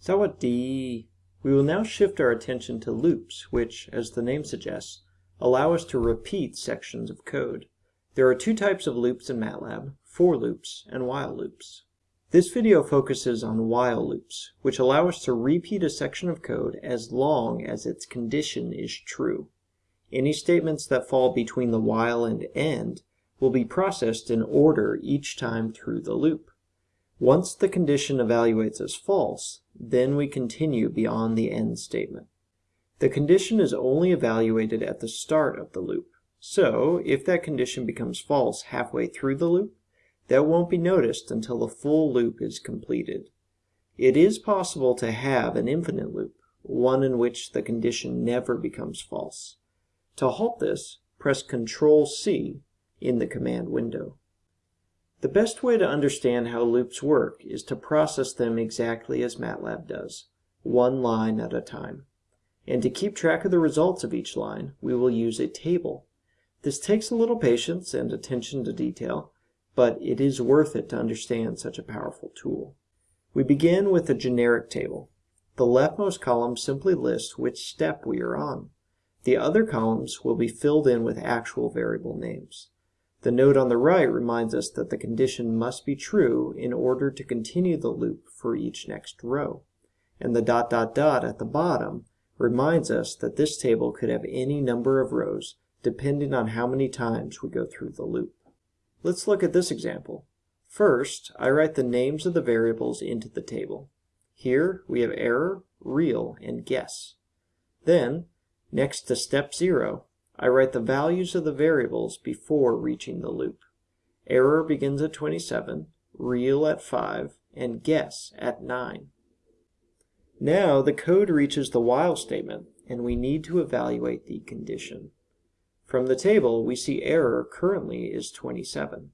Sawadee. We will now shift our attention to loops, which, as the name suggests, allow us to repeat sections of code. There are two types of loops in MATLAB, for loops and while loops. This video focuses on while loops, which allow us to repeat a section of code as long as its condition is true. Any statements that fall between the while and end will be processed in order each time through the loop. Once the condition evaluates as false, then we continue beyond the end statement. The condition is only evaluated at the start of the loop. So, if that condition becomes false halfway through the loop, that won't be noticed until the full loop is completed. It is possible to have an infinite loop, one in which the condition never becomes false. To halt this, press Ctrl C in the command window. The best way to understand how loops work is to process them exactly as MATLAB does, one line at a time. And to keep track of the results of each line, we will use a table. This takes a little patience and attention to detail, but it is worth it to understand such a powerful tool. We begin with a generic table. The leftmost column simply lists which step we are on. The other columns will be filled in with actual variable names. The note on the right reminds us that the condition must be true in order to continue the loop for each next row. And the dot dot dot at the bottom reminds us that this table could have any number of rows depending on how many times we go through the loop. Let's look at this example. First, I write the names of the variables into the table. Here we have error, real, and guess. Then, next to step 0, I write the values of the variables before reaching the loop. Error begins at 27, real at 5, and guess at 9. Now the code reaches the while statement, and we need to evaluate the condition. From the table, we see error currently is 27.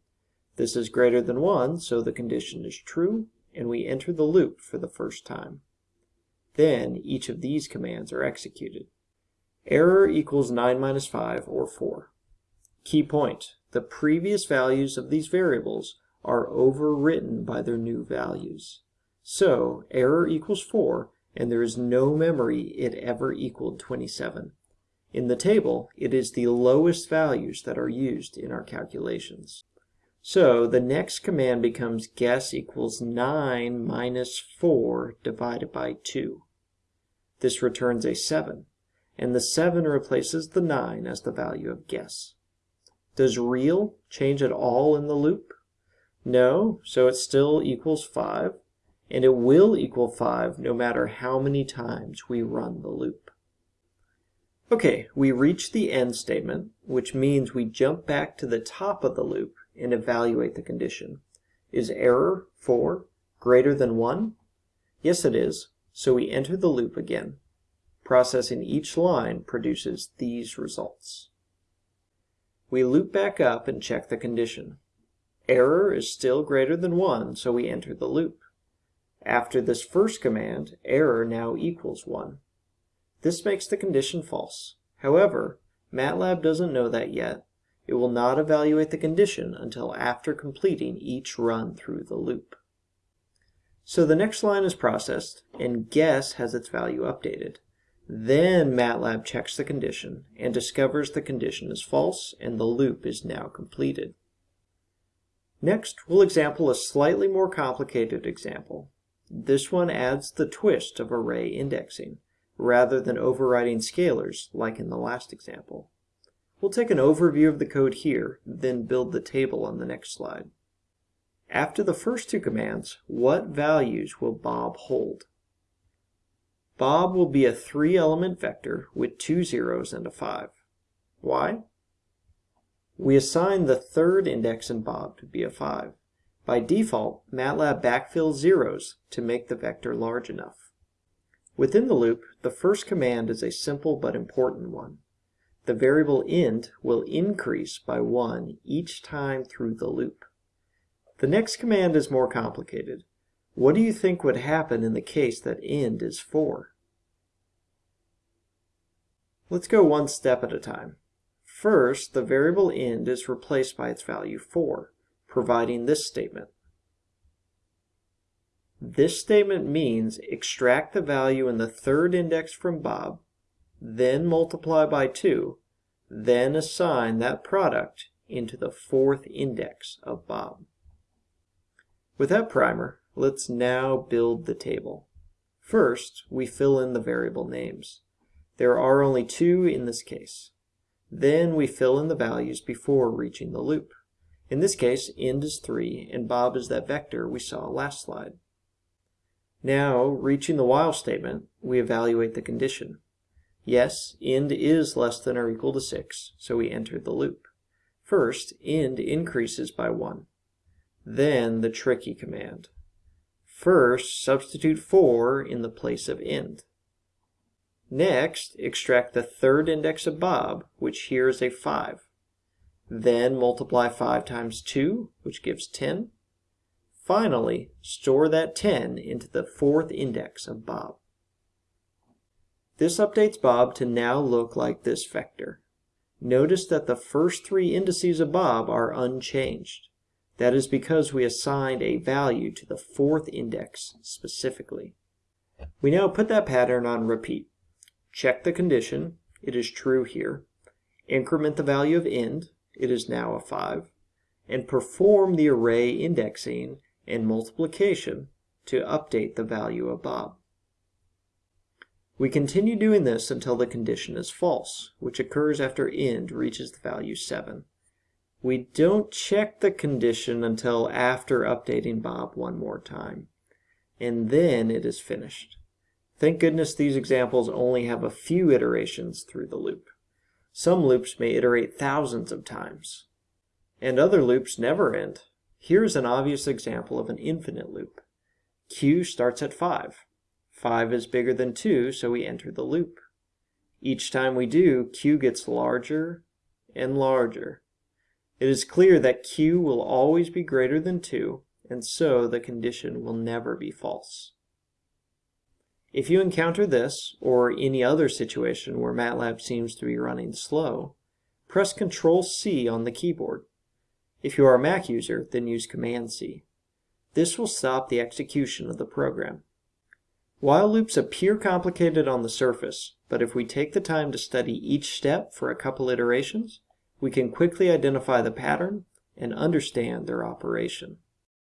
This is greater than 1, so the condition is true, and we enter the loop for the first time. Then each of these commands are executed. Error equals 9 minus 5, or 4. Key point, the previous values of these variables are overwritten by their new values. So, error equals 4, and there is no memory it ever equaled 27. In the table, it is the lowest values that are used in our calculations. So the next command becomes guess equals 9 minus 4 divided by 2. This returns a 7, and the 7 replaces the 9 as the value of guess. Does real change at all in the loop? No, so it still equals 5, and it will equal 5 no matter how many times we run the loop. Okay, we reach the end statement, which means we jump back to the top of the loop and evaluate the condition. Is error 4 greater than 1? Yes, it is, so we enter the loop again. Processing each line produces these results. We loop back up and check the condition. Error is still greater than 1, so we enter the loop. After this first command, error now equals 1. This makes the condition false. However, MATLAB doesn't know that yet. It will not evaluate the condition until after completing each run through the loop. So the next line is processed, and guess has its value updated. Then MATLAB checks the condition and discovers the condition is false and the loop is now completed. Next, we'll example a slightly more complicated example. This one adds the twist of array indexing rather than overriding scalars like in the last example. We'll take an overview of the code here, then build the table on the next slide. After the first two commands, what values will Bob hold? Bob will be a three-element vector with two zeros and a 5. Why? We assign the third index in Bob to be a 5. By default, MATLAB backfills zeros to make the vector large enough. Within the loop, the first command is a simple but important one. The variable int will increase by 1 each time through the loop. The next command is more complicated. What do you think would happen in the case that end is 4? Let's go one step at a time. First, the variable end is replaced by its value 4, providing this statement. This statement means extract the value in the third index from Bob, then multiply by 2, then assign that product into the fourth index of Bob. With that primer, let's now build the table. First, we fill in the variable names. There are only two in this case. Then we fill in the values before reaching the loop. In this case, end is 3, and Bob is that vector we saw last slide. Now, reaching the while statement, we evaluate the condition. Yes, end is less than or equal to 6, so we enter the loop. First, end increases by 1. Then the tricky command. First, substitute 4 in the place of end. Next, extract the third index of Bob, which here is a 5. Then multiply 5 times 2, which gives 10. Finally, store that 10 into the fourth index of Bob. This updates Bob to now look like this vector. Notice that the first three indices of Bob are unchanged. That is because we assigned a value to the fourth index specifically. We now put that pattern on repeat. Check the condition, it is true here. Increment the value of end, it is now a 5. And perform the array indexing and multiplication to update the value of Bob. We continue doing this until the condition is false, which occurs after end reaches the value 7. We don't check the condition until after updating Bob one more time, and then it is finished. Thank goodness these examples only have a few iterations through the loop. Some loops may iterate thousands of times, and other loops never end. Here's an obvious example of an infinite loop. Q starts at 5. 5 is bigger than 2, so we enter the loop. Each time we do, q gets larger and larger. It is clear that q will always be greater than 2, and so the condition will never be false. If you encounter this, or any other situation where MATLAB seems to be running slow, press Ctrl C on the keyboard. If you are a Mac user, then use Command C. This will stop the execution of the program. While loops appear complicated on the surface, but if we take the time to study each step for a couple iterations, we can quickly identify the pattern and understand their operation.